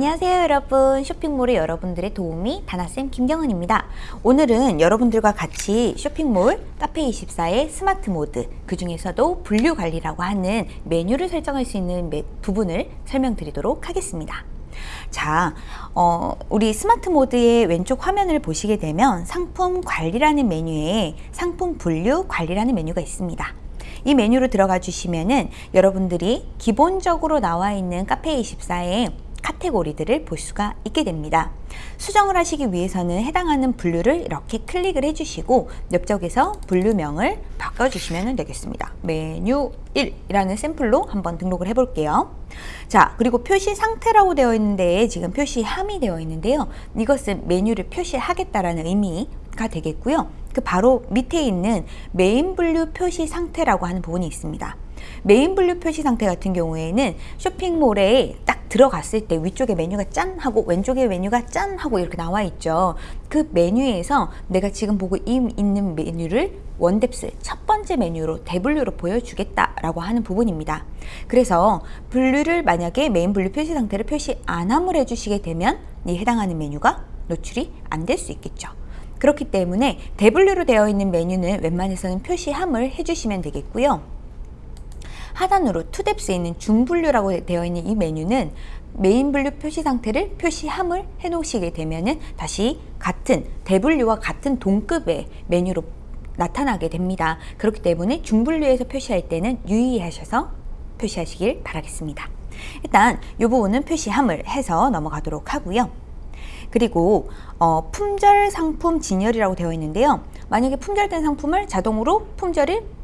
안녕하세요 여러분. 쇼핑몰의 여러분들의 도우미 다나쌤 김경은입니다. 오늘은 여러분들과 같이 쇼핑몰 카페24의 스마트 모드 그 중에서도 분류 관리라고 하는 메뉴를 설정할 수 있는 부분을 설명드리도록 하겠습니다. 자, 어, 우리 스마트 모드의 왼쪽 화면을 보시게 되면 상품 관리라는 메뉴에 상품 분류 관리라는 메뉴가 있습니다. 이 메뉴로 들어가 주시면은 여러분들이 기본적으로 나와 있는 카페24의 카테고리들을 볼 수가 있게 됩니다. 수정을 하시기 위해서는 해당하는 분류를 이렇게 클릭을 해주시고 옆쪽에서 분류명을 바꿔주시면 되겠습니다. 메뉴 1이라는 샘플로 한번 등록을 해볼게요. 자 그리고 표시 상태라고 되어 있는데 지금 표시함이 되어 있는데요. 이것은 메뉴를 표시하겠다라는 의미가 되겠고요. 그 바로 밑에 있는 메인 분류 표시 상태라고 하는 부분이 있습니다. 메인 분류 표시 상태 같은 경우에는 쇼핑몰에 딱 들어갔을 때 위쪽에 메뉴가 짠 하고 왼쪽에 메뉴가 짠 하고 이렇게 나와 있죠. 그 메뉴에서 내가 지금 보고 있는 메뉴를 one depth 첫 번째 메뉴로 대분류로 보여주겠다라고 하는 부분입니다. 그래서 분류를 만약에 메인 분류 표시 상태를 표시 안 함을 해주시게 되면 이 해당하는 메뉴가 노출이 안 될 수 있겠죠. 그렇기 때문에 대분류로 되어 있는 메뉴는 웬만해서는 표시함을 해주시면 되겠고요. 하단으로 투뎁스에 있는 중분류라고 되어 있는 이 메뉴는 메인 분류 표시 상태를 표시함을 해 놓으시게 되면은 다시 같은 대분류와 같은 동급의 메뉴로 나타나게 됩니다. 그렇기 때문에 중분류에서 표시할 때는 유의하셔서 표시하시길 바라겠습니다. 일단 이 부분은 표시함을 해서 넘어가도록 하고요. 그리고 어, 품절 상품 진열이라고 되어 있는데요. 만약에 품절된 상품을 자동으로 품절이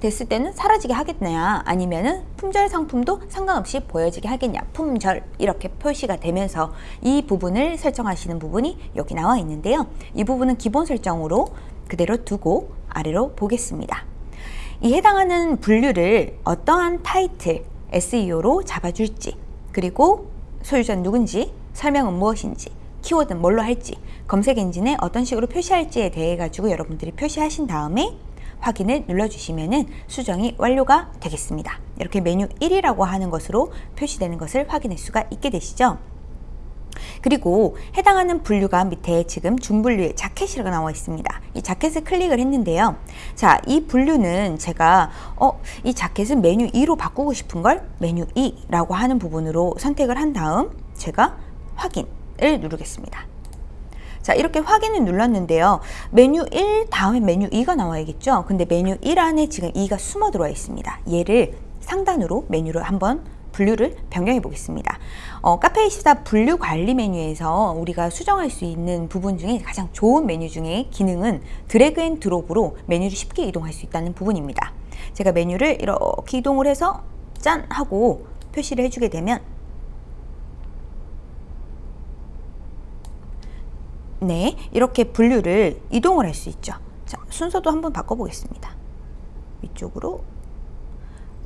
됐을 때는 사라지게 하겠냐? 아니면은 품절 상품도 상관없이 보여지게 하겠냐? 품절 이렇게 표시가 되면서 이 부분을 설정하시는 부분이 여기 나와 있는데요. 이 부분은 기본 설정으로 그대로 두고 아래로 보겠습니다. 이 해당하는 분류를 어떠한 타이틀 SEO로 잡아줄지 그리고 소유자는 누군지 설명은 무엇인지 키워드는 뭘로 할지 검색 엔진에 어떤 식으로 표시할지에 대해 가지고 여러분들이 표시하신 다음에 확인을 눌러주시면 수정이 완료가 되겠습니다. 이렇게 메뉴 1이라고 하는 것으로 표시되는 것을 확인할 수가 있게 되시죠. 그리고 해당하는 분류가 밑에 지금 중분류의 자켓이라고 나와 있습니다. 이 자켓을 클릭을 했는데요. 자, 이 분류는 제가 어, 이 자켓은 메뉴 2로 바꾸고 싶은 걸 메뉴 2라고 하는 부분으로 선택을 한 다음 제가 확인을 누르겠습니다. 자 이렇게 확인을 눌렀는데요. 메뉴 1 다음에 메뉴 2가 나와야겠죠? 근데 메뉴 1 안에 지금 2가 숨어 들어와 있습니다. 얘를 상단으로 메뉴를 한번 분류를 변경해 보겠습니다. 어, 카페24 분류 관리 메뉴에서 우리가 수정할 수 있는 부분 중에 가장 좋은 메뉴 중에 기능은 drag and drop으로 메뉴를 쉽게 이동할 수 있다는 부분입니다. 제가 메뉴를 이렇게 이동을 해서 짠 하고 표시를 해주게 되면 네, 이렇게 분류를 이동을 할 수 있죠. 자, 순서도 한번 바꿔보겠습니다. 위쪽으로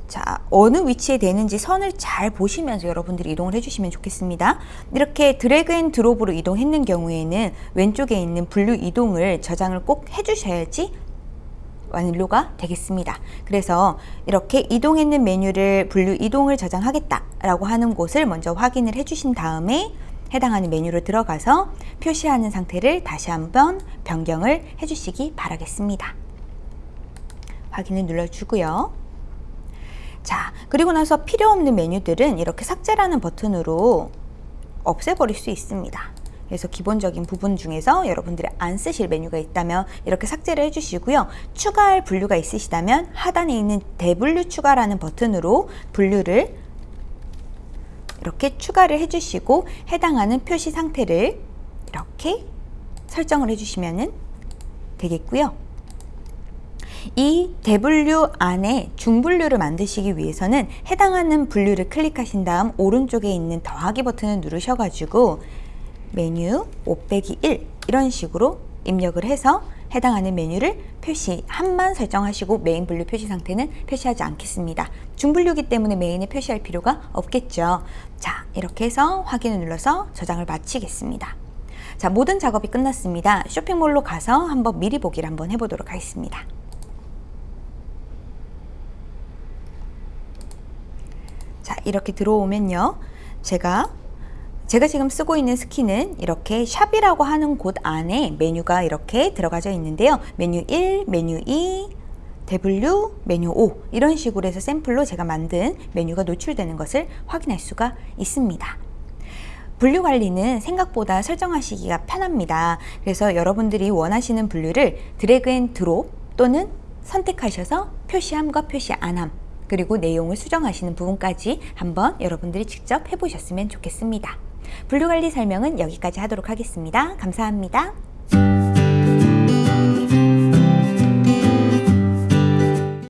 자 어느 위치에 되는지 선을 잘 보시면서 여러분들이 이동을 해주시면 좋겠습니다. 이렇게 drag and drop으로 이동했는 경우에는 왼쪽에 있는 분류 이동을 저장을 꼭 해주셔야지 완료가 되겠습니다. 그래서 이렇게 이동했는 메뉴를 분류 이동을 저장하겠다라고 하는 곳을 먼저 확인을 해주신 다음에 해당하는 메뉴로 들어가서 표시하는 상태를 다시 한번 변경을 해주시기 바라겠습니다. 확인을 눌러주고요. 자, 그리고 나서 필요 없는 메뉴들은 이렇게 삭제라는 버튼으로 없애버릴 수 있습니다. 그래서 기본적인 부분 중에서 여러분들이 안 쓰실 메뉴가 있다면 이렇게 삭제를 해주시고요. 추가할 분류가 있으시다면 하단에 있는 대분류 추가라는 버튼으로 분류를 이렇게 추가를 해주시고 해당하는 표시 상태를 이렇게 설정을 해주시면 되겠고요. 이 대분류 안에 중분류를 만드시기 위해서는 해당하는 분류를 클릭하신 다음 오른쪽에 있는 더하기 버튼을 누르셔가지고 메뉴 5 빼기 1 이런 식으로 입력을 해서 해당하는 메뉴를 표시함만 설정하시고 메인 분류 표시 상태는 표시하지 않겠습니다. 중분류기 때문에 메인에 표시할 필요가 없겠죠. 자 이렇게 해서 확인을 눌러서 저장을 마치겠습니다. 자 모든 작업이 끝났습니다. 쇼핑몰로 가서 한번 미리 보기를 한번 해보도록 하겠습니다. 자 이렇게 들어오면요. 제가 제가 지금 쓰고 있는 skin은 이렇게 shop이라고 하는 곳 안에 메뉴가 이렇게 들어가져 있는데요. 메뉴 1, 메뉴 2, W, 메뉴 5 이런 식으로 해서 샘플로 제가 만든 메뉴가 노출되는 것을 확인할 수가 있습니다. 분류 관리는 생각보다 설정하시기가 편합니다. 그래서 여러분들이 원하시는 분류를 drag and drop 또는 선택하셔서 표시함과 표시 안함 그리고 내용을 수정하시는 부분까지 한번 여러분들이 직접 해보셨으면 좋겠습니다. 분류 관리 설명은 여기까지 하도록 하겠습니다. 감사합니다.